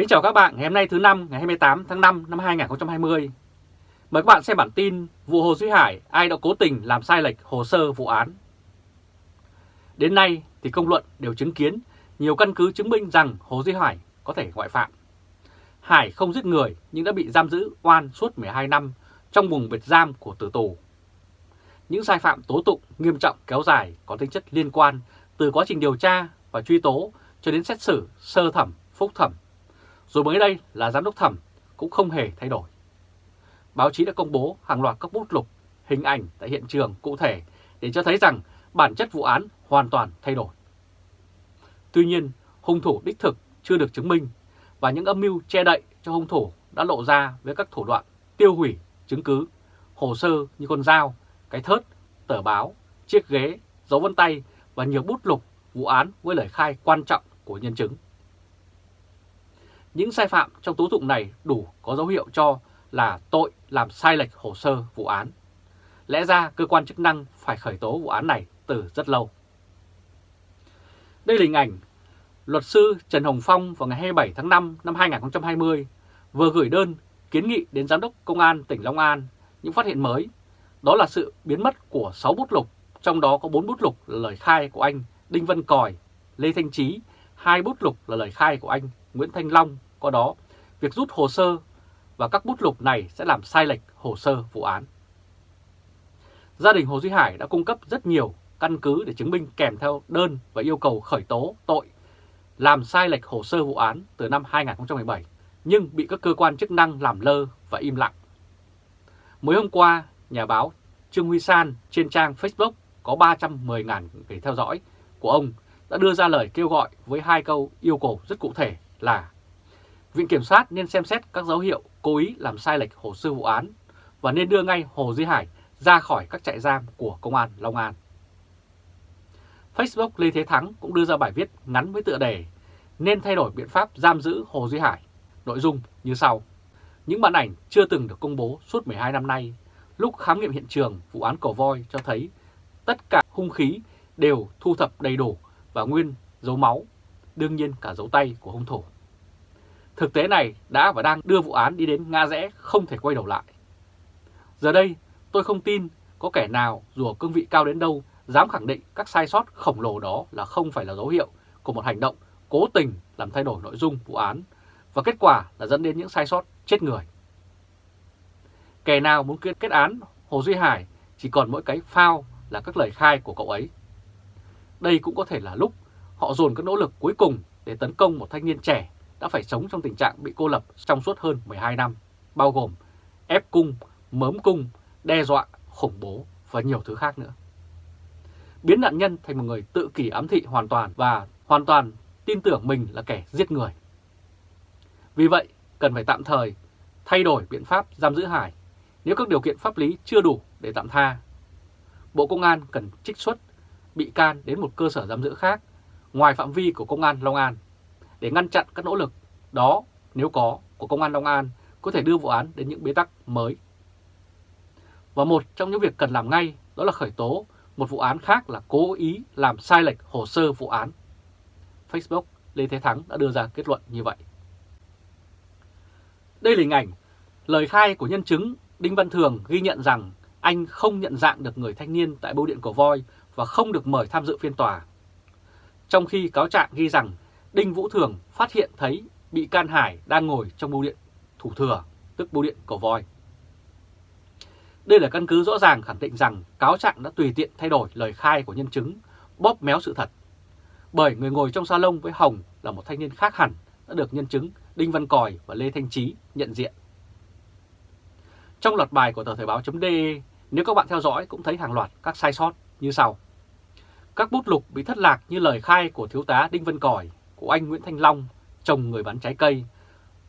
Kính chào các bạn ngày hôm nay thứ năm ngày 28 tháng 5 năm 2020. Mời các bạn xem bản tin vụ Hồ Duy Hải ai đã cố tình làm sai lệch hồ sơ vụ án. Đến nay thì công luận đều chứng kiến nhiều căn cứ chứng minh rằng Hồ Duy Hải có thể ngoại phạm. Hải không giết người nhưng đã bị giam giữ oan suốt 12 năm trong vùng biệt giam của tử tù. Những sai phạm tố tụng nghiêm trọng kéo dài có tính chất liên quan từ quá trình điều tra và truy tố cho đến xét xử sơ thẩm, phúc thẩm rồi mới đây là giám đốc thẩm cũng không hề thay đổi. Báo chí đã công bố hàng loạt các bút lục, hình ảnh tại hiện trường cụ thể để cho thấy rằng bản chất vụ án hoàn toàn thay đổi. Tuy nhiên, hung thủ đích thực chưa được chứng minh và những âm mưu che đậy cho hung thủ đã lộ ra với các thủ đoạn tiêu hủy chứng cứ, hồ sơ như con dao, cái thớt, tờ báo, chiếc ghế, dấu vân tay và nhiều bút lục vụ án với lời khai quan trọng của nhân chứng. Những sai phạm trong tố tụng này đủ có dấu hiệu cho là tội làm sai lệch hồ sơ vụ án. Lẽ ra cơ quan chức năng phải khởi tố vụ án này từ rất lâu. Đây là hình ảnh luật sư Trần Hồng Phong vào ngày 27 tháng 5 năm 2020 vừa gửi đơn kiến nghị đến Giám đốc Công an tỉnh Long An những phát hiện mới. Đó là sự biến mất của 6 bút lục, trong đó có 4 bút lục là lời khai của anh Đinh Văn Còi, Lê Thanh Trí, hai bút lục là lời khai của anh Nguyễn Thanh Long có đó, việc rút hồ sơ và các bút lục này sẽ làm sai lệch hồ sơ vụ án. Gia đình Hồ Duy Hải đã cung cấp rất nhiều căn cứ để chứng minh kèm theo đơn và yêu cầu khởi tố tội làm sai lệch hồ sơ vụ án từ năm 2017 nhưng bị các cơ quan chức năng làm lơ và im lặng. Mới hôm qua, nhà báo Trương Huy San trên trang Facebook có 310.000 người theo dõi của ông đã đưa ra lời kêu gọi với hai câu yêu cầu rất cụ thể là Viện Kiểm sát nên xem xét các dấu hiệu cố ý làm sai lệch hồ sơ vụ án và nên đưa ngay Hồ Duy Hải ra khỏi các trại giam của Công an Long An. Facebook Lê Thế Thắng cũng đưa ra bài viết ngắn với tựa đề nên thay đổi biện pháp giam giữ Hồ Duy Hải. Nội dung như sau. Những bản ảnh chưa từng được công bố suốt 12 năm nay, lúc khám nghiệm hiện trường vụ án cổ voi cho thấy tất cả hung khí đều thu thập đầy đủ và nguyên dấu máu, đương nhiên cả dấu tay của hung thủ. Thực tế này đã và đang đưa vụ án đi đến ngã rẽ không thể quay đầu lại. Giờ đây, tôi không tin có kẻ nào dù ở cương vị cao đến đâu dám khẳng định các sai sót khổng lồ đó là không phải là dấu hiệu của một hành động cố tình làm thay đổi nội dung vụ án và kết quả là dẫn đến những sai sót chết người. Kẻ nào muốn kết, kết án Hồ Duy Hải chỉ còn mỗi cái phao là các lời khai của cậu ấy. Đây cũng có thể là lúc họ dồn các nỗ lực cuối cùng để tấn công một thanh niên trẻ đã phải sống trong tình trạng bị cô lập trong suốt hơn 12 năm, bao gồm ép cung, mớm cung, đe dọa, khủng bố và nhiều thứ khác nữa. Biến nạn nhân thành một người tự kỷ ám thị hoàn toàn và hoàn toàn tin tưởng mình là kẻ giết người. Vì vậy, cần phải tạm thời thay đổi biện pháp giam giữ Hải nếu các điều kiện pháp lý chưa đủ để tạm tha. Bộ Công an cần trích xuất bị can đến một cơ sở giam giữ khác ngoài phạm vi của Công an Long An để ngăn chặn các nỗ lực, đó, nếu có, của Công an Long An có thể đưa vụ án đến những bế tắc mới. Và một trong những việc cần làm ngay đó là khởi tố một vụ án khác là cố ý làm sai lệch hồ sơ vụ án. Facebook Lê Thế Thắng đã đưa ra kết luận như vậy. Đây là hình ảnh, lời khai của nhân chứng Đinh Văn Thường ghi nhận rằng anh không nhận dạng được người thanh niên tại bưu điện cổ voi và không được mời tham dự phiên tòa. Trong khi cáo trạng ghi rằng Đinh Vũ Thường phát hiện thấy bị can Hải đang ngồi trong bưu điện thủ thừa, tức bưu điện cổ voi. Đây là căn cứ rõ ràng khẳng định rằng cáo trạng đã tùy tiện thay đổi lời khai của nhân chứng, bóp méo sự thật. Bởi người ngồi trong salon với Hồng là một thanh niên khác hẳn đã được nhân chứng Đinh Văn Còi và Lê Thanh Trí nhận diện. Trong loạt bài của tờ Thời báo.de, nếu các bạn theo dõi cũng thấy hàng loạt các sai sót như sau. Các bút lục bị thất lạc như lời khai của thiếu tá Đinh Văn Còi, của anh Nguyễn Thanh Long, chồng người bán trái cây,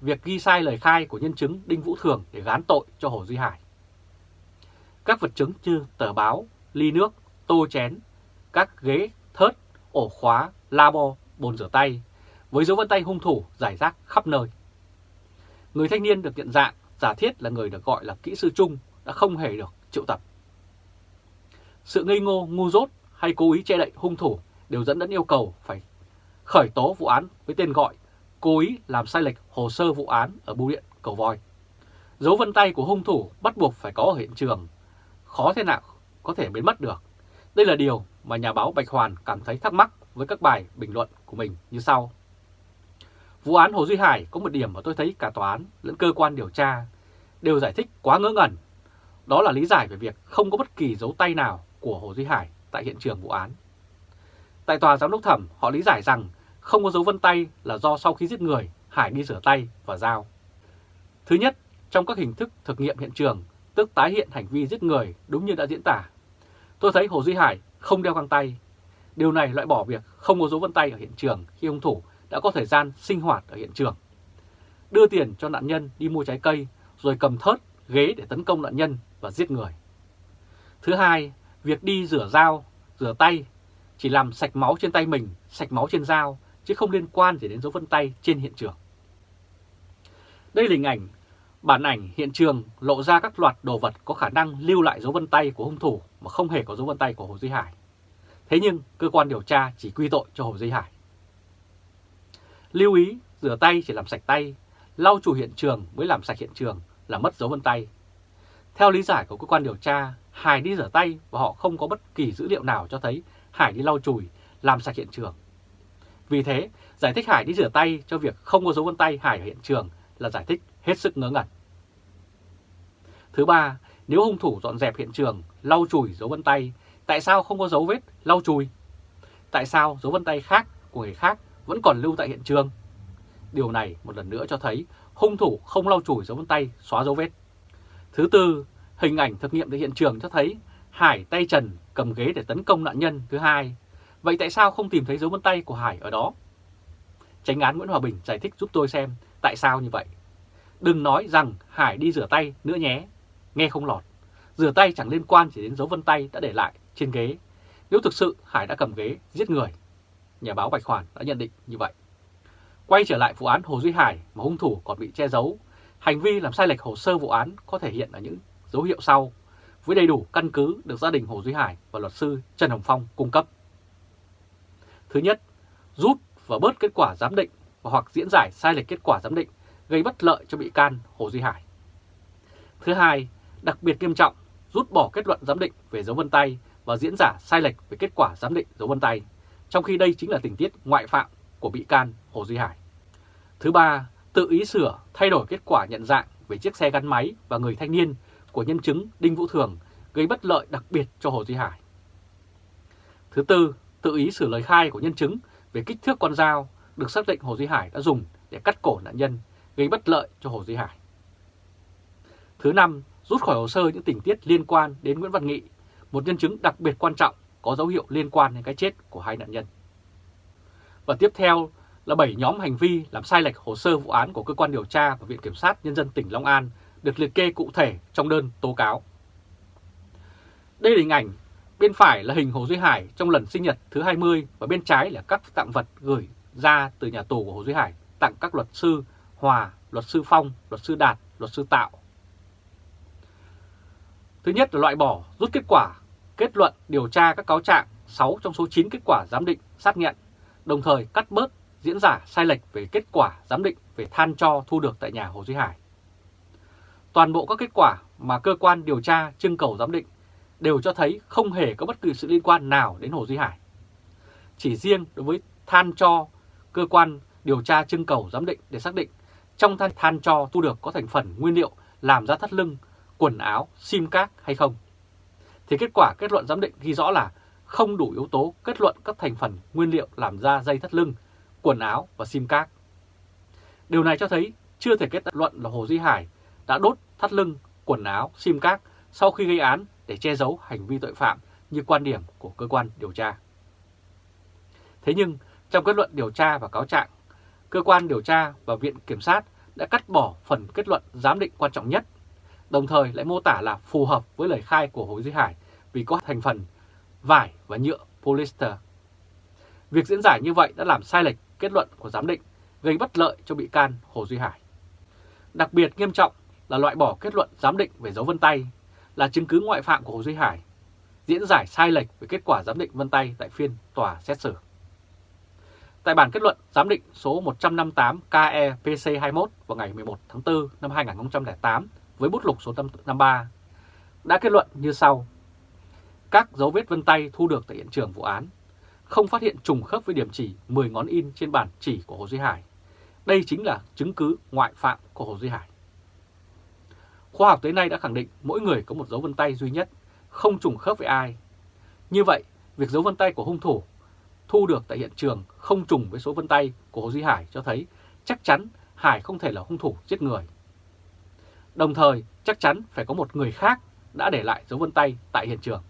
việc ghi sai lời khai của nhân chứng Đinh Vũ Thường để gán tội cho Hồ Duy Hải. Các vật chứng như tờ báo, ly nước, tô chén, các ghế, thớt, ổ khóa, labo, bồn rửa tay, với dấu vân tay hung thủ giải rác khắp nơi. Người thanh niên được nhận dạng giả thiết là người được gọi là kỹ sư chung đã không hề được triệu tập. Sự ngây ngô, ngu dốt hay cố ý che đậy hung thủ đều dẫn đến yêu cầu phải khởi tố vụ án với tên gọi cố ý làm sai lệch hồ sơ vụ án ở bưu điện Cầu Voi. Dấu vân tay của hung thủ bắt buộc phải có ở hiện trường, khó thế nào có thể biến mất được. Đây là điều mà nhà báo Bạch Hoàn cảm thấy thắc mắc với các bài bình luận của mình như sau. Vụ án Hồ Duy Hải có một điểm mà tôi thấy cả tòa án lẫn cơ quan điều tra đều giải thích quá ngớ ngẩn. Đó là lý giải về việc không có bất kỳ dấu tay nào của Hồ Duy Hải tại hiện trường vụ án. Tại tòa giám đốc thẩm, họ lý giải rằng không có dấu vân tay là do sau khi giết người, Hải đi rửa tay và dao. Thứ nhất, trong các hình thức thực nghiệm hiện trường, tức tái hiện hành vi giết người đúng như đã diễn tả. Tôi thấy Hồ Duy Hải không đeo găng tay. Điều này loại bỏ việc không có dấu vân tay ở hiện trường khi hung thủ đã có thời gian sinh hoạt ở hiện trường. Đưa tiền cho nạn nhân đi mua trái cây rồi cầm thớt, ghế để tấn công nạn nhân và giết người. Thứ hai, việc đi rửa dao, rửa tay chỉ làm sạch máu trên tay mình, sạch máu trên dao, chứ không liên quan gì đến dấu vân tay trên hiện trường. Đây là hình ảnh, bản ảnh hiện trường lộ ra các loạt đồ vật có khả năng lưu lại dấu vân tay của hung thủ mà không hề có dấu vân tay của Hồ Duy Hải. Thế nhưng cơ quan điều tra chỉ quy tội cho Hồ Duy Hải. Lưu ý, rửa tay chỉ làm sạch tay, lau chùi hiện trường mới làm sạch hiện trường là mất dấu vân tay. Theo lý giải của cơ quan điều tra, Hải đi rửa tay và họ không có bất kỳ dữ liệu nào cho thấy Hải đi lau chùi, làm sạch hiện trường. Vì thế, giải thích Hải đi rửa tay cho việc không có dấu vân tay Hải ở hiện trường là giải thích hết sức ngớ ngẩn. Thứ ba, nếu hung thủ dọn dẹp hiện trường, lau chùi dấu vân tay, tại sao không có dấu vết lau chùi? Tại sao dấu vân tay khác của người khác vẫn còn lưu tại hiện trường? Điều này một lần nữa cho thấy hung thủ không lau chùi dấu vân tay xóa dấu vết. Thứ tư, hình ảnh thực nghiệm tại hiện trường cho thấy Hải tay trần cầm ghế để tấn công nạn nhân thứ hai. Vậy tại sao không tìm thấy dấu vân tay của Hải ở đó? Tránh án Nguyễn Hòa Bình giải thích giúp tôi xem tại sao như vậy. Đừng nói rằng Hải đi rửa tay nữa nhé, nghe không lọt. Rửa tay chẳng liên quan chỉ đến dấu vân tay đã để lại trên ghế. Nếu thực sự Hải đã cầm ghế giết người, nhà báo Bạch Hoàn đã nhận định như vậy. Quay trở lại vụ án Hồ Duy Hải mà hung thủ còn bị che giấu, hành vi làm sai lệch hồ sơ vụ án có thể hiện ở những dấu hiệu sau với đầy đủ căn cứ được gia đình Hồ Duy Hải và luật sư Trần Hồng Phong cung cấp. Thứ nhất, rút và bớt kết quả giám định và hoặc diễn giải sai lệch kết quả giám định gây bất lợi cho bị can Hồ Duy Hải. Thứ hai, đặc biệt nghiêm trọng, rút bỏ kết luận giám định về dấu vân tay và diễn giả sai lệch về kết quả giám định dấu vân tay, trong khi đây chính là tình tiết ngoại phạm của bị can Hồ Duy Hải. Thứ ba, tự ý sửa, thay đổi kết quả nhận dạng về chiếc xe gắn máy và người thanh niên của nhân chứng Đinh Vũ Thường gây bất lợi đặc biệt cho Hồ Duy Hải. Thứ tư, tự ý sửa lời khai của nhân chứng về kích thước con dao được xác định Hồ Duy Hải đã dùng để cắt cổ nạn nhân gây bất lợi cho Hồ Duy Hải. Thứ năm, rút khỏi hồ sơ những tình tiết liên quan đến Nguyễn Văn Nghị, một nhân chứng đặc biệt quan trọng có dấu hiệu liên quan đến cái chết của hai nạn nhân. Và tiếp theo là 7 nhóm hành vi làm sai lệch hồ sơ vụ án của cơ quan điều tra và Viện Kiểm sát Nhân dân tỉnh Long An được liệt kê cụ thể trong đơn tố cáo. Đây là hình ảnh, bên phải là hình Hồ Duy Hải trong lần sinh nhật thứ 20 và bên trái là các tặng vật gửi ra từ nhà tù của Hồ Duy Hải tặng các luật sư Hòa, luật sư Phong, luật sư Đạt, luật sư Tạo. Thứ nhất là loại bỏ, rút kết quả, kết luận điều tra các cáo trạng 6 trong số 9 kết quả giám định xác nhận, đồng thời cắt bớt diễn giả sai lệch về kết quả giám định về than cho thu được tại nhà Hồ Duy Hải. Toàn bộ các kết quả mà cơ quan điều tra trưng cầu giám định đều cho thấy không hề có bất kỳ sự liên quan nào đến Hồ Duy Hải. Chỉ riêng đối với than cho, cơ quan điều tra trưng cầu giám định để xác định trong than, than cho thu được có thành phần nguyên liệu làm ra thắt lưng, quần áo, sim các hay không. Thì kết quả kết luận giám định ghi rõ là không đủ yếu tố kết luận các thành phần nguyên liệu làm ra dây thắt lưng, quần áo và sim card. Điều này cho thấy chưa thể kết luận là Hồ Duy Hải đã đốt thắt lưng, quần áo, sim card sau khi gây án để che giấu hành vi tội phạm như quan điểm của cơ quan điều tra. Thế nhưng, trong kết luận điều tra và cáo trạng, cơ quan điều tra và Viện Kiểm sát đã cắt bỏ phần kết luận giám định quan trọng nhất, đồng thời lại mô tả là phù hợp với lời khai của Hồ Duy Hải vì có thành phần vải và nhựa polyester. Việc diễn giải như vậy đã làm sai lệch kết luận của giám định, gây bất lợi cho bị can Hồ Duy Hải. Đặc biệt nghiêm trọng là loại bỏ kết luận giám định về dấu vân tay là chứng cứ ngoại phạm của Hồ Duy Hải, diễn giải sai lệch về kết quả giám định vân tay tại phiên tòa xét xử. Tại bản kết luận giám định số 158 KEPC21 vào ngày 11 tháng 4 năm 2008 với bút lục số 53 đã kết luận như sau. Các dấu vết vân tay thu được tại hiện trường vụ án không phát hiện trùng khớp với điểm chỉ 10 ngón in trên bản chỉ của Hồ Duy Hải. Đây chính là chứng cứ ngoại phạm của Hồ Duy Hải. Khoa học tới nay đã khẳng định mỗi người có một dấu vân tay duy nhất, không trùng khớp với ai. Như vậy, việc dấu vân tay của hung thủ thu được tại hiện trường không trùng với số vân tay của Hồ Duy Hải cho thấy chắc chắn Hải không thể là hung thủ giết người. Đồng thời, chắc chắn phải có một người khác đã để lại dấu vân tay tại hiện trường.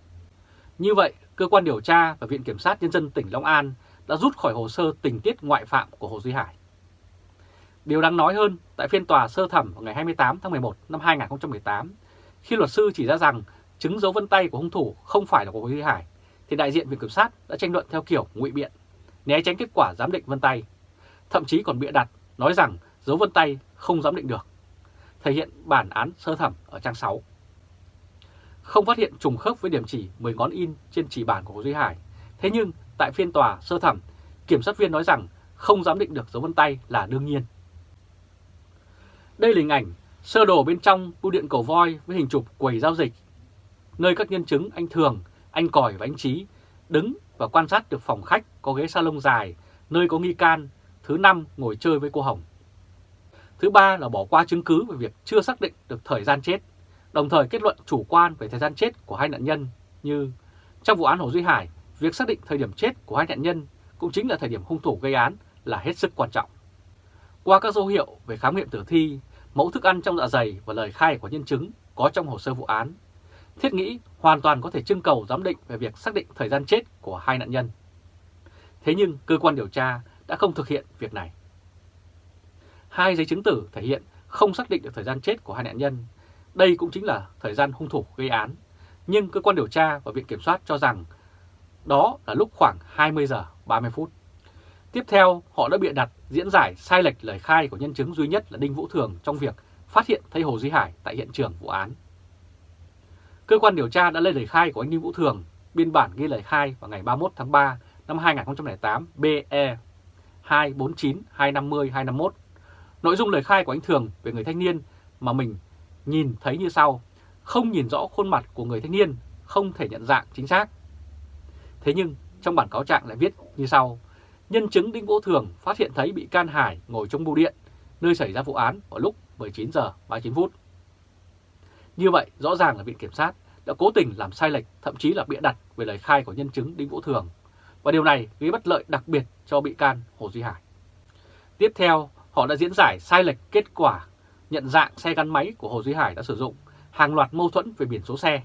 Như vậy, cơ quan điều tra và Viện Kiểm sát Nhân dân tỉnh Long An đã rút khỏi hồ sơ tình tiết ngoại phạm của Hồ Duy Hải. Điều đáng nói hơn, tại phiên tòa sơ thẩm vào ngày 28 tháng 11 năm 2018, khi luật sư chỉ ra rằng chứng dấu vân tay của hung thủ không phải là của Hồ Duy Hải, thì đại diện Viện Kiểm sát đã tranh luận theo kiểu ngụy biện, né tránh kết quả giám định vân tay, thậm chí còn bịa đặt nói rằng dấu vân tay không giám định được, thể hiện bản án sơ thẩm ở trang 6. Không phát hiện trùng khớp với điểm chỉ 10 ngón in trên chỉ bản của Hồ Duy Hải, thế nhưng tại phiên tòa sơ thẩm, kiểm sát viên nói rằng không giám định được dấu vân tay là đương nhiên. Đây là hình ảnh sơ đồ bên trong bưu điện cầu voi với hình chụp quầy giao dịch, nơi các nhân chứng anh Thường, anh Còi và anh Trí đứng và quan sát được phòng khách có ghế salon dài, nơi có nghi can, thứ năm ngồi chơi với cô Hồng. Thứ ba là bỏ qua chứng cứ về việc chưa xác định được thời gian chết, đồng thời kết luận chủ quan về thời gian chết của hai nạn nhân như trong vụ án Hồ Duy Hải, việc xác định thời điểm chết của hai nạn nhân cũng chính là thời điểm hung thủ gây án là hết sức quan trọng. Qua các dấu hiệu về khám nghiệm tử thi, mẫu thức ăn trong dạ dày và lời khai của nhân chứng có trong hồ sơ vụ án, thiết nghĩ hoàn toàn có thể trưng cầu giám định về việc xác định thời gian chết của hai nạn nhân. Thế nhưng cơ quan điều tra đã không thực hiện việc này. Hai giấy chứng tử thể hiện không xác định được thời gian chết của hai nạn nhân. Đây cũng chính là thời gian hung thủ gây án. Nhưng cơ quan điều tra và Viện Kiểm soát cho rằng đó là lúc khoảng 20 giờ 30 phút. Tiếp theo, họ đã bịa đặt diễn giải sai lệch lời khai của nhân chứng duy nhất là Đinh Vũ Thường trong việc phát hiện thấy Hồ Duy Hải tại hiện trường vụ án. Cơ quan điều tra đã lấy lời khai của anh Đinh Vũ Thường, biên bản ghi lời khai vào ngày 31 tháng 3 năm 2008 BE 249 250 251. Nội dung lời khai của anh Thường về người thanh niên mà mình nhìn thấy như sau, không nhìn rõ khuôn mặt của người thanh niên, không thể nhận dạng chính xác. Thế nhưng trong bản cáo trạng lại viết như sau, nhân chứng Đinh Vũ Thường phát hiện thấy bị can Hải ngồi trong bưu điện, nơi xảy ra vụ án vào lúc 19 giờ 39 phút. Như vậy, rõ ràng là Viện Kiểm sát đã cố tình làm sai lệch, thậm chí là bịa đặt về lời khai của nhân chứng Đinh Vũ Thường. Và điều này gây bất lợi đặc biệt cho bị can Hồ Duy Hải. Tiếp theo, họ đã diễn giải sai lệch kết quả nhận dạng xe gắn máy của Hồ Duy Hải đã sử dụng, hàng loạt mâu thuẫn về biển số xe.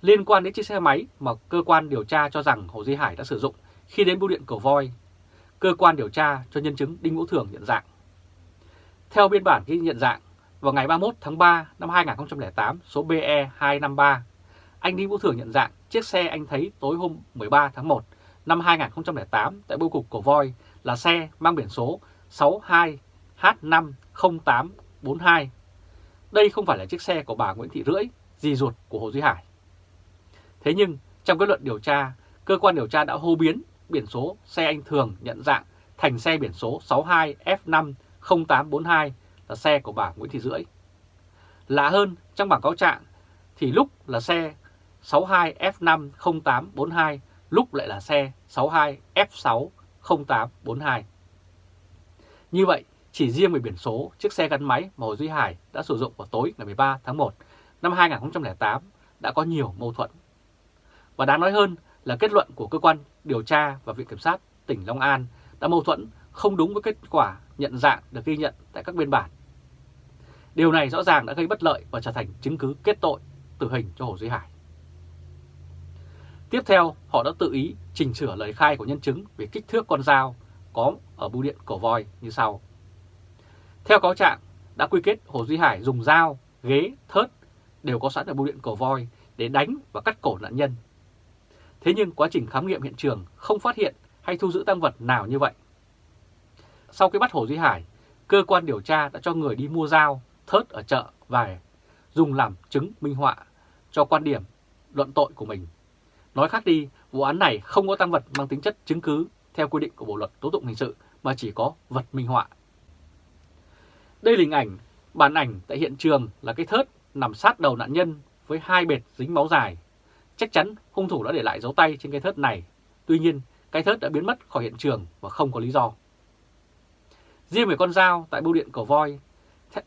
Liên quan đến chiếc xe máy mà cơ quan điều tra cho rằng Hồ Duy Hải đã sử dụng khi đến bưu điện cầu voi, cơ quan điều tra cho nhân chứng Đinh Vũ Thường nhận dạng. Theo biên bản ghi nhận dạng, vào ngày 31 tháng 3 năm 2008 số BE 253, anh Đinh Vũ Thường nhận dạng chiếc xe anh thấy tối hôm 13 tháng 1 năm 2008 tại bưu cục Cổ Voi là xe mang biển số 42. Đây không phải là chiếc xe của bà Nguyễn Thị Rưỡi, dì ruột của Hồ Duy Hải. Thế nhưng trong kết luận điều tra, cơ quan điều tra đã hô biến biển số xe anh Thường nhận dạng thành xe biển số 62F50842 là xe của bà Nguyễn Thị Rưỡi. Lạ hơn, trong bảng cáo trạng thì lúc là xe 62F50842, lúc lại là xe 62F60842. Như vậy, chỉ riêng về biển số chiếc xe gắn máy mà Hồ Duy Hải đã sử dụng vào tối ngày 13 tháng 1 năm 2008 đã có nhiều mâu thuẫn. Và đáng nói hơn là kết luận của cơ quan điều tra và Viện Kiểm sát tỉnh Long An đã mâu thuẫn không đúng với kết quả nhận dạng được ghi nhận tại các biên bản. Điều này rõ ràng đã gây bất lợi và trở thành chứng cứ kết tội tử hình cho Hồ Duy Hải. Tiếp theo, họ đã tự ý chỉnh sửa lời khai của nhân chứng về kích thước con dao có ở bưu điện cổ voi như sau. Theo cáo trạng, đã quy kết Hồ Duy Hải dùng dao, ghế, thớt đều có sẵn ở bưu điện cổ voi để đánh và cắt cổ nạn nhân. Thế nhưng quá trình khám nghiệm hiện trường không phát hiện hay thu giữ tăng vật nào như vậy. Sau khi bắt Hồ Duy Hải, cơ quan điều tra đã cho người đi mua dao, thớt ở chợ và dùng làm chứng minh họa cho quan điểm luận tội của mình. Nói khác đi, vụ án này không có tăng vật mang tính chất chứng cứ theo quy định của Bộ Luật Tố tụng Hình sự mà chỉ có vật minh họa. Đây là hình ảnh, bản ảnh tại hiện trường là cái thớt nằm sát đầu nạn nhân với hai bệt dính máu dài. Chắc chắn hung thủ đã để lại dấu tay trên cái thớt này. Tuy nhiên, cái thớt đã biến mất khỏi hiện trường và không có lý do. Riêng về con dao tại bưu điện cầu voi,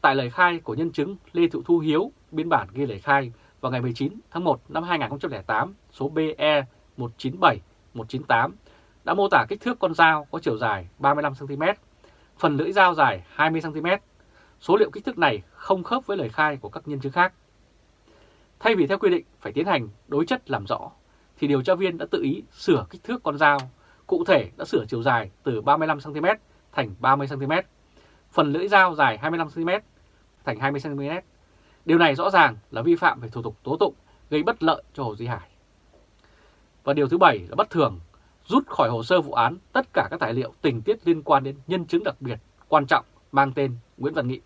tại lời khai của nhân chứng Lê Thị Thu Hiếu, biên bản ghi lời khai vào ngày 19 tháng 1 năm 2008, số BE 197198 đã mô tả kích thước con dao có chiều dài 35cm, phần lưỡi dao dài 20cm. Số liệu kích thước này không khớp với lời khai của các nhân chứng khác. Thay vì theo quy định phải tiến hành đối chất làm rõ, thì điều tra viên đã tự ý sửa kích thước con dao, cụ thể đã sửa chiều dài từ 35cm thành 30cm, phần lưỡi dao dài 25cm thành 20cm. Điều này rõ ràng là vi phạm về thủ tục tố tụng gây bất lợi cho Hồ Duy Hải. Và điều thứ bảy là bất thường, rút khỏi hồ sơ vụ án tất cả các tài liệu tình tiết liên quan đến nhân chứng đặc biệt quan trọng mang tên Nguyễn Văn Nghị.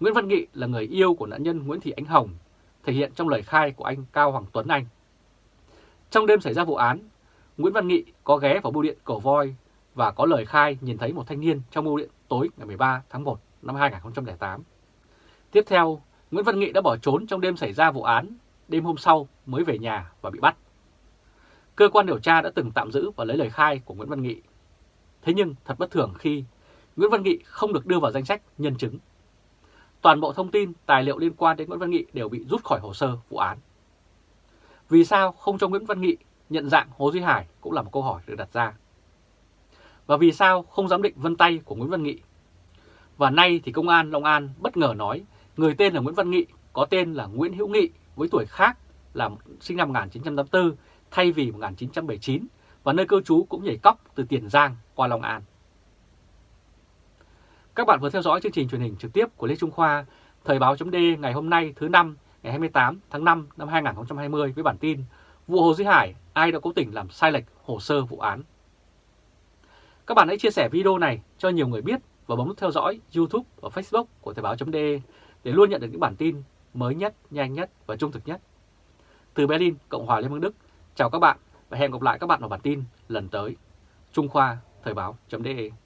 Nguyễn Văn Nghị là người yêu của nạn nhân Nguyễn Thị Ánh Hồng, thể hiện trong lời khai của anh Cao Hoàng Tuấn Anh. Trong đêm xảy ra vụ án, Nguyễn Văn Nghị có ghé vào bưu điện Cầu Voi và có lời khai nhìn thấy một thanh niên trong bưu điện tối ngày 13 tháng 1 năm 2008. Tiếp theo, Nguyễn Văn Nghị đã bỏ trốn trong đêm xảy ra vụ án, đêm hôm sau mới về nhà và bị bắt. Cơ quan điều tra đã từng tạm giữ và lấy lời khai của Nguyễn Văn Nghị. Thế nhưng thật bất thường khi Nguyễn Văn Nghị không được đưa vào danh sách nhân chứng. Toàn bộ thông tin, tài liệu liên quan đến Nguyễn Văn Nghị đều bị rút khỏi hồ sơ vụ án. Vì sao không cho Nguyễn Văn Nghị nhận dạng Hồ Duy Hải cũng là một câu hỏi được đặt ra. Và vì sao không giám định vân tay của Nguyễn Văn Nghị? Và nay thì công an Long An bất ngờ nói người tên là Nguyễn Văn Nghị có tên là Nguyễn Hữu Nghị với tuổi khác là sinh năm 1984 thay vì 1979 và nơi cư trú cũng nhảy cóc từ Tiền Giang qua Long An. Các bạn vừa theo dõi chương trình truyền hình trực tiếp của Lê Trung Khoa, Thời báo chấm ngày hôm nay thứ năm ngày 28 tháng 5 năm 2020 với bản tin Vụ Hồ Duy Hải, ai đã cố tình làm sai lệch hồ sơ vụ án. Các bạn hãy chia sẻ video này cho nhiều người biết và bấm nút theo dõi YouTube và Facebook của Thời báo.de để luôn nhận được những bản tin mới nhất, nhanh nhất và trung thực nhất. Từ Berlin, Cộng hòa Liên bang Đức, chào các bạn và hẹn gặp lại các bạn vào bản tin lần tới. Trung Khoa, Thời báo.de